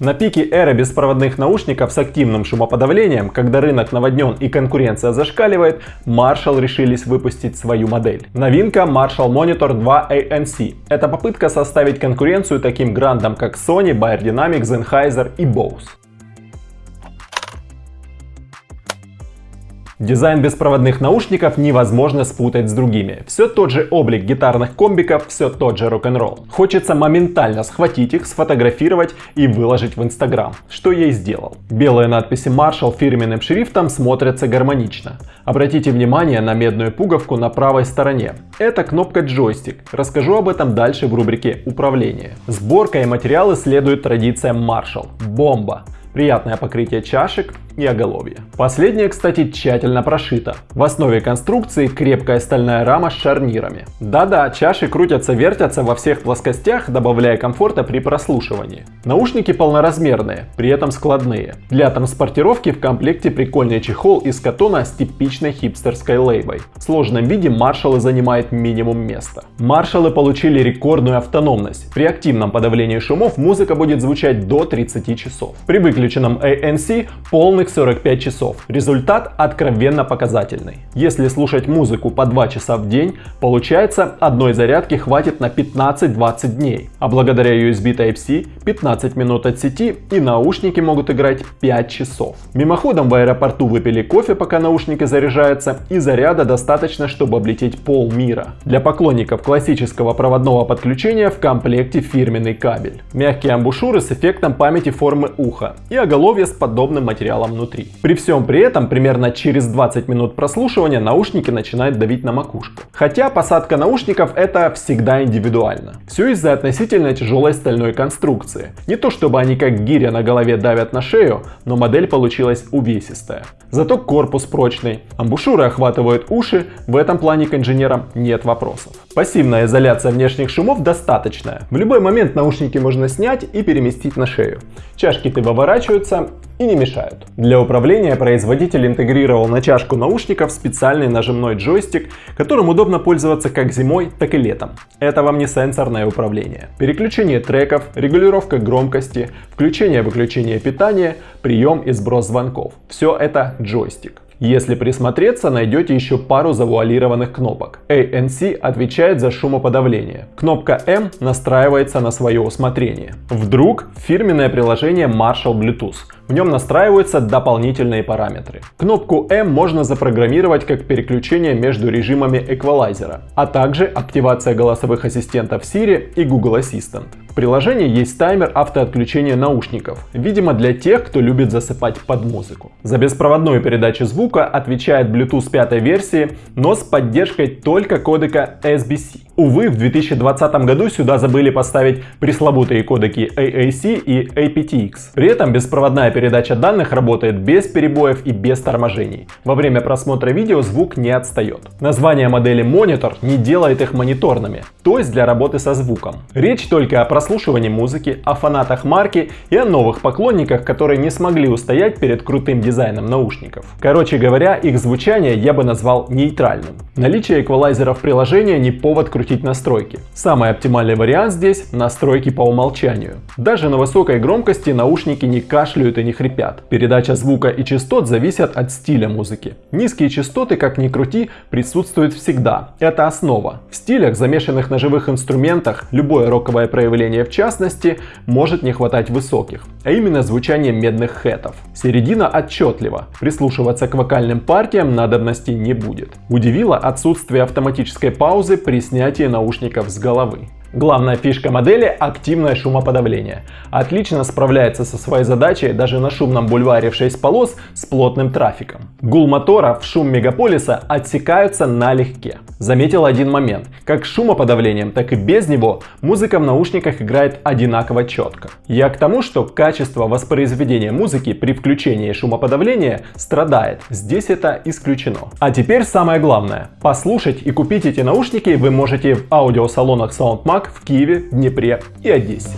На пике эры беспроводных наушников с активным шумоподавлением, когда рынок наводнен и конкуренция зашкаливает, Marshall решились выпустить свою модель. Новинка Marshall Monitor 2 ANC. Это попытка составить конкуренцию таким грандам как Sony, Bayer Dynamics, Sennheiser и Bose. Дизайн беспроводных наушников невозможно спутать с другими. Все тот же облик гитарных комбиков, все тот же рок-н-ролл. Хочется моментально схватить их, сфотографировать и выложить в Инстаграм, что я и сделал. Белые надписи Marshall фирменным шрифтом смотрятся гармонично. Обратите внимание на медную пуговку на правой стороне. Это кнопка джойстик. Расскажу об этом дальше в рубрике «Управление». Сборка и материалы следуют традициям Marshall. Бомба! Приятное покрытие чашек, и оголовье. Последнее, кстати, тщательно прошито. В основе конструкции крепкая стальная рама с шарнирами. Да-да, чаши крутятся-вертятся во всех плоскостях, добавляя комфорта при прослушивании. Наушники полноразмерные, при этом складные. Для транспортировки в комплекте прикольный чехол из катона с типичной хипстерской лейбой. В сложном виде маршалы занимает минимум места. Маршалы получили рекордную автономность. При активном подавлении шумов музыка будет звучать до 30 часов. При выключенном ANC полных 45 часов. Результат откровенно показательный. Если слушать музыку по 2 часа в день, получается одной зарядки хватит на 15-20 дней. А благодаря USB Type-C 15 минут от сети и наушники могут играть 5 часов. Мимоходом в аэропорту выпили кофе, пока наушники заряжаются, и заряда достаточно, чтобы облететь пол мира. Для поклонников классического проводного подключения в комплекте фирменный кабель. Мягкие амбушюры с эффектом памяти формы уха и оголовье с подобным материалом внутри. При всем при этом, примерно через 20 минут прослушивания наушники начинают давить на макушку. Хотя посадка наушников это всегда индивидуально. Все из-за относительно тяжелой стальной конструкции. Не то чтобы они как гиря на голове давят на шею, но модель получилась увесистая. Зато корпус прочный, амбушюры охватывают уши, в этом плане к инженерам нет вопросов. Пассивная изоляция внешних шумов достаточная. В любой момент наушники можно снять и переместить на шею. Чашки-то выворачиваются и не мешают. Для управления производитель интегрировал на чашку наушников специальный нажимной джойстик, которым удобно пользоваться как зимой, так и летом. Это вам не сенсорное управление. Переключение треков, регулировка громкости, включение-выключение питания, прием и сброс звонков. Все это джойстик. Если присмотреться, найдете еще пару завуалированных кнопок. ANC отвечает за шумоподавление. Кнопка M настраивается на свое усмотрение. Вдруг фирменное приложение Marshall Bluetooth. В нем настраиваются дополнительные параметры. Кнопку M можно запрограммировать как переключение между режимами эквалайзера, а также активация голосовых ассистентов Siri и Google Assistant. В приложении есть таймер автоотключения наушников, видимо для тех, кто любит засыпать под музыку. За беспроводную передачу звука отвечает Bluetooth 5 версии, но с поддержкой только кодека SBC. Увы, в 2020 году сюда забыли поставить пресловутые кодеки AAC и aptX. При этом беспроводная передача данных работает без перебоев и без торможений. Во время просмотра видео звук не отстает. Название модели Monitor не делает их мониторными, то есть для работы со звуком. Речь только о прослушивании музыки, о фанатах марки и о новых поклонниках, которые не смогли устоять перед крутым дизайном наушников. Короче говоря, их звучание я бы назвал нейтральным. Наличие эквалайзера в приложении не повод крутить настройки. Самый оптимальный вариант здесь – настройки по умолчанию. Даже на высокой громкости наушники не кашляют и не хрипят. Передача звука и частот зависят от стиля музыки. Низкие частоты, как ни крути, присутствуют всегда. Это основа. В стилях, замешанных на живых инструментах, любое роковое проявление в частности, может не хватать высоких, а именно звучание медных хэтов. Середина отчетлива. Прислушиваться к вокальным партиям надобности не будет. Удивило отсутствие автоматической паузы при снятии наушников с головы. Главная фишка модели – активное шумоподавление. Отлично справляется со своей задачей даже на шумном бульваре в 6 полос с плотным трафиком. Гул мотора в шум мегаполиса отсекаются налегке. Заметил один момент. Как шумоподавлением, так и без него музыка в наушниках играет одинаково четко. Я к тому, что качество воспроизведения музыки при включении шумоподавления страдает. Здесь это исключено. А теперь самое главное. Послушать и купить эти наушники вы можете в аудиосалонах В Киеве, Днепре и Одессе.